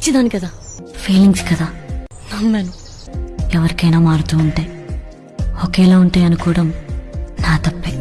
పిచ్చిదాని కదా. ఫీలింగ్స్ కదా. నమ్మాను. ఎవరికైనా మారుతూ ఉంటాయి ఒకేలా ఉంటాయి అనుకోవడం నా తప్పే.